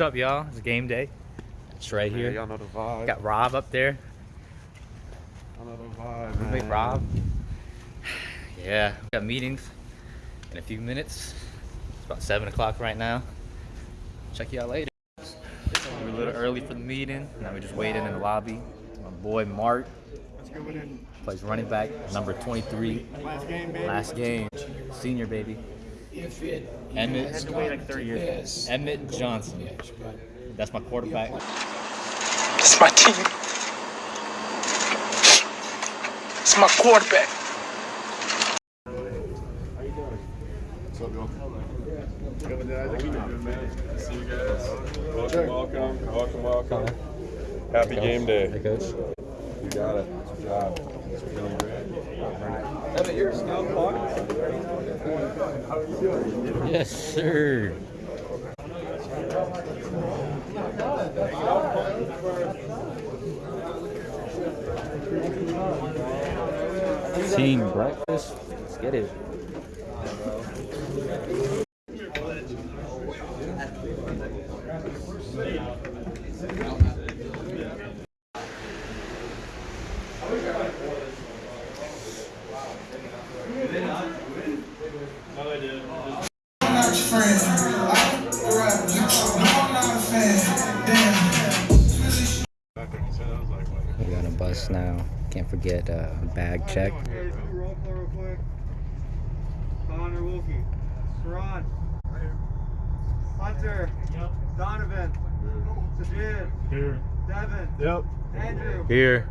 What's up, y'all? It's game day. It's right here. Y'all know the vibe. Got Rob up there. Y'all know the vibe, Roommate man. Rob. Yeah, we got meetings in a few minutes. It's about 7 o'clock right now. Check y'all later. We're a little early for the meeting. Now we're just waiting in the lobby. My boy Mark plays running back, number 23. Last game, baby. Last game. Senior, baby. Emmett, Had to wait like 30 years. Emmett Johnson. That's my quarterback. It's my team. It's my quarterback. See you guys. Welcome, welcome, welcome, welcome. Happy game day. Hey, coach. You got it. Good job. It's feeling great. Yes, sir. Team breakfast. Let's get it. Can't forget uh, bag check. Okay, do roll call real quick. Connor Wilkie. Sharon. Hunter. Donovan. Sajid. Here. Devin. Yep. Andrew. Here.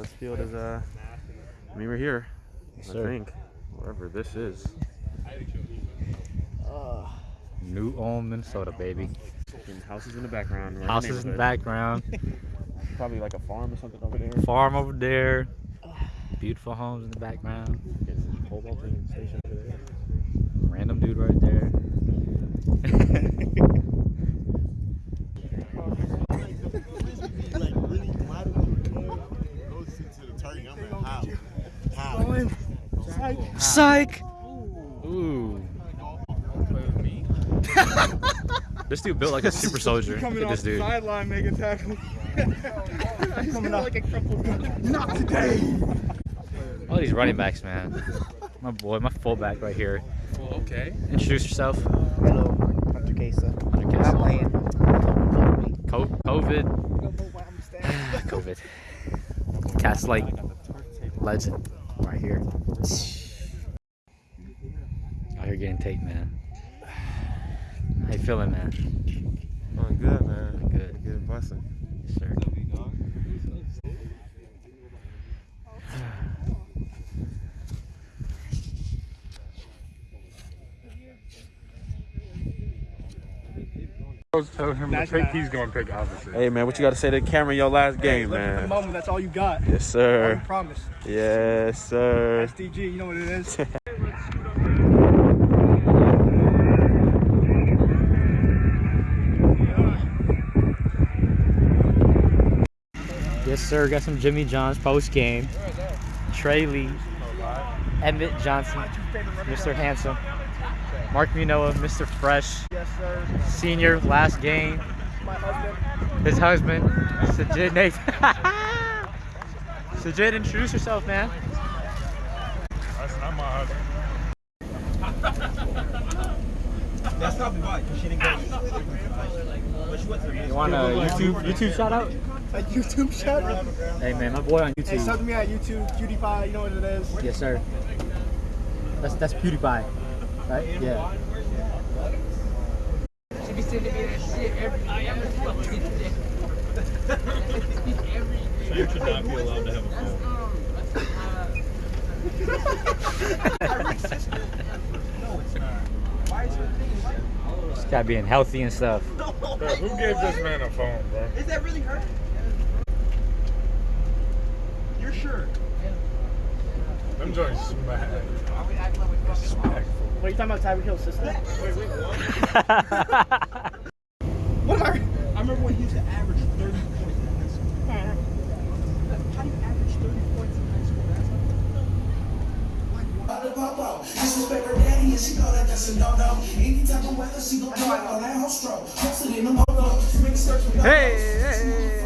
Uh, this field is, uh, I mean, we're here. I sir. think. Wherever this is. New Ulm, Minnesota, baby. Houses in the background. we're Houses in the background. Probably like a farm or something over there. Farm over there. Beautiful homes in the background. Cobalting station over there. Random dude right there. Psych. Ooh. this dude built like a super soldier. Look Coming at off this the dude. sideline making tackle. Coming up like a crippled. Not today. All these running backs, man. My boy, my fullback right here. okay. Introduce yourself. Hello, Hunter Kesa. Hunter Not Kesa. playing. Co- COVID. COVID. Cast Light legend right here. Out here getting taped, man. How you feeling, man? Oh, good, man. Good. Good blessing. Yes, sir. Tell him to pick, he's gonna pick opposite. Hey, man, what you got to say to the camera in your last game, Look at the man? moment, that's all you got. Yes, I sir. promise. Yes, sir. SDG, you know what it is. Yes, sir. Got some Jimmy John's post game. Trey Lee, Emmett Johnson, Mr. Handsome, Mark Munoa, Mr. Fresh, yes, sir. senior, last game. My husband. His husband, Sajid Nathan. Sajid, introduce yourself, man. That's not my husband. You want a YouTube YouTube shout out? A YouTube shout out. Hey man, my boy on Hey, YouTube. sub to me at YouTube, PewDiePie, you know what it is. Yes, sir. That's that's PewDiePie, right? Yeah. You should not be allowed to have a phone. No, it's not. Why is it? Just gotta being healthy and stuff. Bro, who gave this man a phone, bro? Is that really her? You're sure? Them joints smack. What are you talking about, Tyreek Hill's sister? Wait, wait, what am I? I remember when he used to average 30 points in high school. How do you average 30 points in high school? That's About to pop out. Disrespect her daddy and she know that that's a no-no. Any type of weather, she gon' drop on that whole stroke. Posted in them photos. Make search for hey, hey,